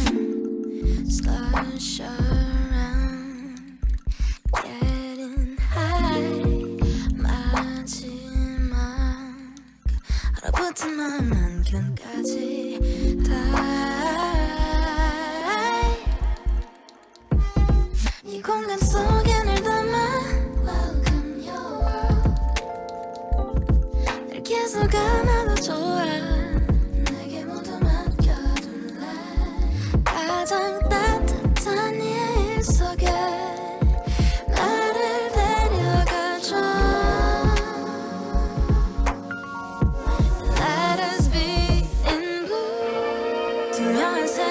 time. Stars shine.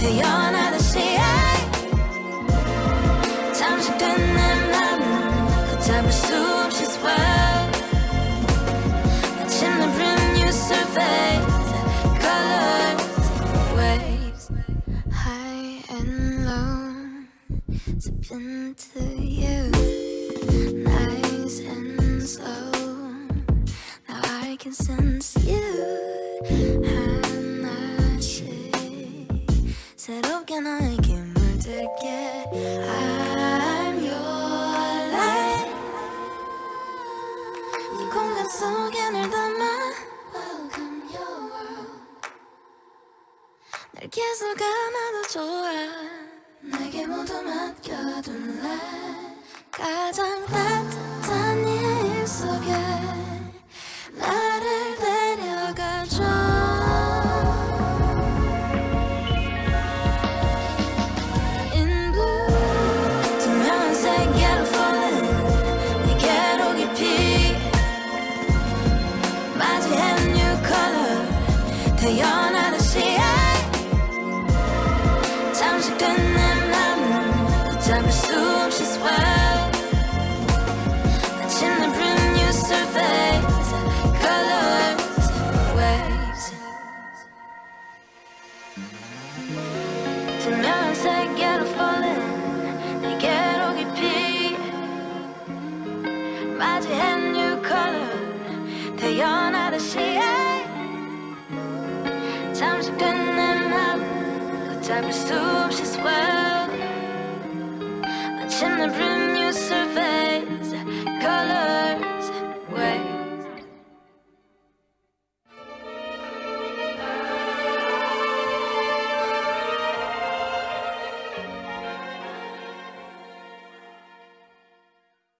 태어나듯이 잠식된 내 맘을 걷잡을 수 없이 swell 마치 내 brand new surface colors waves high and low zip into you nice and slow now I can sense you 물들게 I'm your light. 이 공간 속에 널 담아 Welcome your world. 날 계속 안아도 좋아. 내게 모두 맡겨둘래 가장 따뜻한 투명한 세계로 falling 내게로 깊이 맞이해 new color 태어나듯이 I presume she's well. But in the room.